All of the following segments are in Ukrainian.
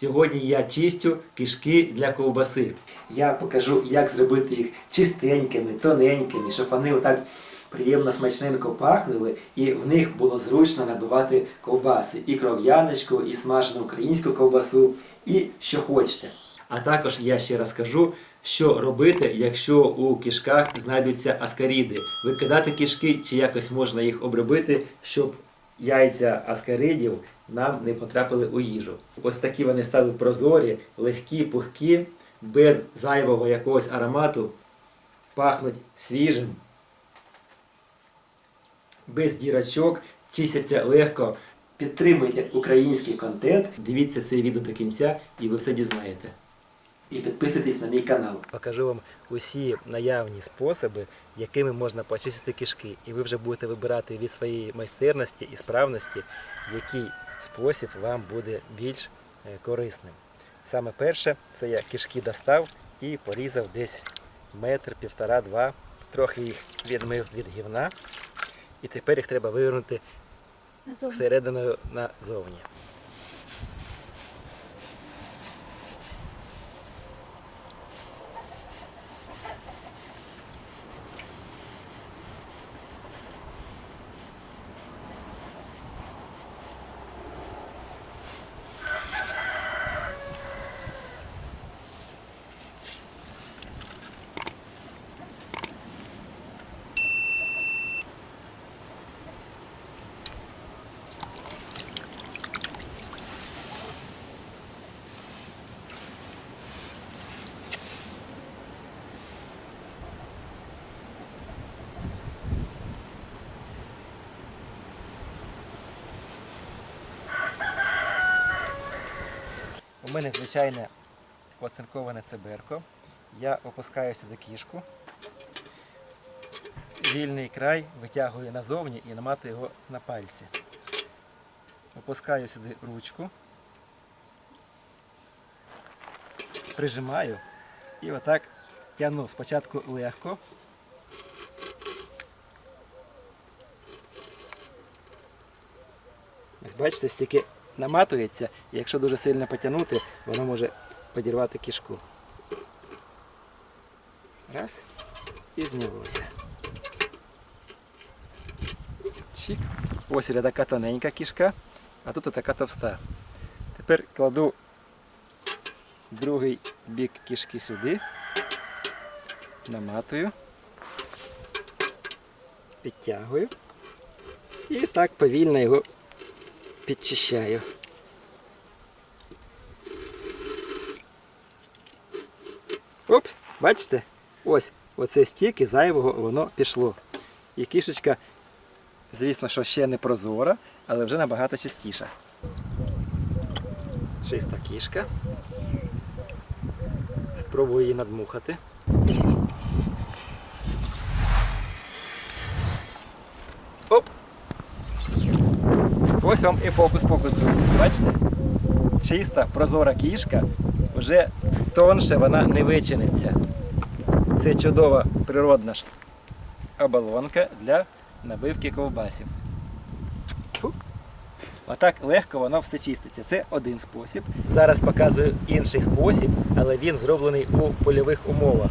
Сьогодні я чистю кишки для ковбаси. Я покажу, як зробити їх чистенькими, тоненькими, щоб вони отак приємно смачненько пахнули, і в них було зручно набивати ковбаси. І кров'яночку, і смажену українську ковбасу, і що хочете. А також я ще розкажу, що робити, якщо у кишках знайдуться аскаріди. Викидати кишки чи якось можна їх обробити, щоб яйця аскаридів нам не потрапили у їжу. Ось такі вони стали прозорі, легкі, пухкі, без зайвого якогось аромату, пахнуть свіжим, без дірочок, чистяться легко. Підтримуйте український контент, дивіться це відео до кінця і ви все дізнаєте. І підписуйтесь на мій канал. Покажу вам усі наявні способи, якими можна почистити кишки. І ви вже будете вибирати від своєї майстерності і справності, який спосіб вам буде більш е, корисним. Саме перше, це я кишки достав і порізав десь метр, півтора-два, трохи їх відмив від гівна. І тепер їх треба вивернути серединою назовні. У мене звичайне оцинковане циберко. Я опускаю сюди кішку. Вільний край витягую назовні і наматую його на пальці. Опускаю сюди ручку. Прижимаю і отак тягну спочатку легко. Бачите, стільки наматується, і якщо дуже сильно потягнути, воно може подірвати кішку. Раз. І знялося. Чик. Ось така тоненька кішка, а тут така товста. Тепер кладу другий бік кішки сюди, наматую, підтягую і так повільно його підчищаю. Оп, бачите? Ось оце стільки зайвого воно пішло. І кішечка, звісно, що ще не прозора, але вже набагато чистіша. Чиста кішка. Спробую її надмухати. Оп! Ось вам і фокус-покус, друзі. Бачите? Чиста, прозора кішка, вже тонше вона не вичиниться. Це чудова природна оболонка для набивки ковбасів. Отак легко воно все чиститься. Це один спосіб. Зараз показую інший спосіб, але він зроблений у польових умовах.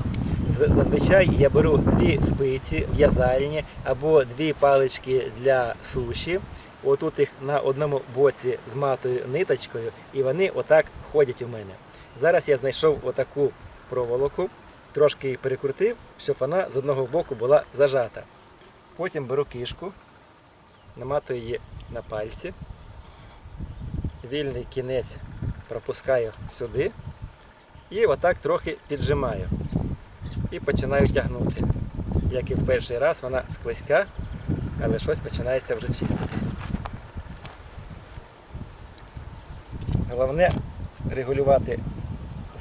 Зазвичай я беру дві спиці в'язальні або дві палички для суші. Отут їх на одному боці зматую ниточкою, і вони отак ходять у мене. Зараз я знайшов отаку проволоку, трошки її перекрутив, щоб вона з одного боку була зажата. Потім беру кишку, наматую її на пальці, вільний кінець пропускаю сюди і отак трохи піджимаю. І починаю тягнути. Як і в перший раз, вона склизька, але щось починається вже чистити. Головне регулювати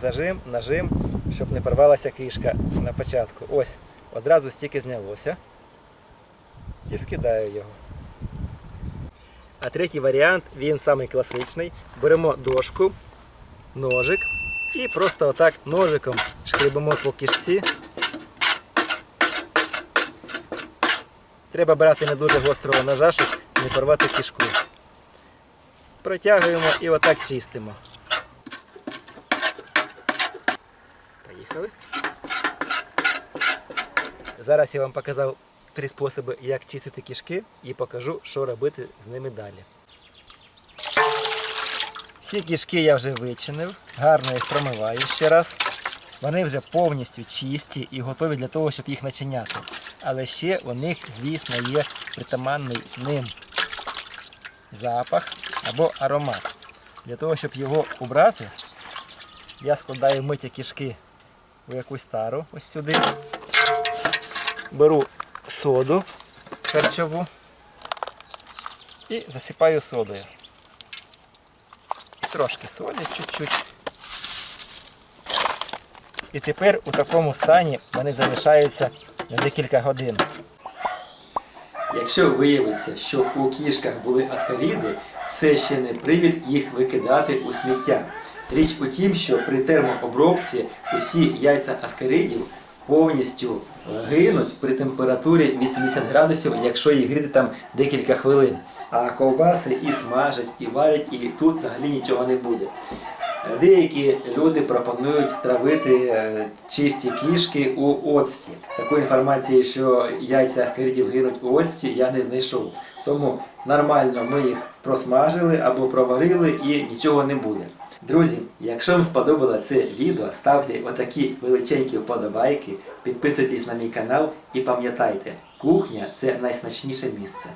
зажим, нажим, щоб не порвалася кишка на початку. Ось, одразу стільки знялося. І скидаю його. А третій варіант, він самий класичний. Беремо дошку, ножик і просто отак ножиком шкребемо по кишці. Треба брати не дуже гострого ножа, щоб не порвати кишку. Протягуємо і отак чистимо. Поїхали. Зараз я вам показав три способи, як чистити кішки, і покажу, що робити з ними далі. Всі кішки я вже вичинив, гарно їх промиваю ще раз. Вони вже повністю чисті і готові для того, щоб їх начиняти. Але ще у них, звісно, є притаманний ним запах або аромат. Для того, щоб його убрати, я складаю миті кішки у якусь тару ось сюди. Беру соду харчову і засипаю содою. Трошки солі, чуть-чуть. І тепер у такому стані вони залишаються на декілька годин. Якщо виявиться, що у кішках були аскаріди, це ще не привід їх викидати у сміття. Річ у тім, що при термообробці усі яйця аскаридів повністю гинуть при температурі 80 градусів, якщо їх гріти там декілька хвилин. А ковбаси і смажать, і варять, і тут взагалі нічого не буде. Деякі люди пропонують травити е, чисті кішки у оцті. Такої інформації, що яйця аскаридів гинуть у оцті, я не знайшов. Тому нормально ми їх просмажили або проварили і нічого не буде. Друзі, якщо вам сподобало це відео, ставте отакі величенькі вподобайки, підписуйтесь на мій канал і пам'ятайте, кухня це найсмачніше місце.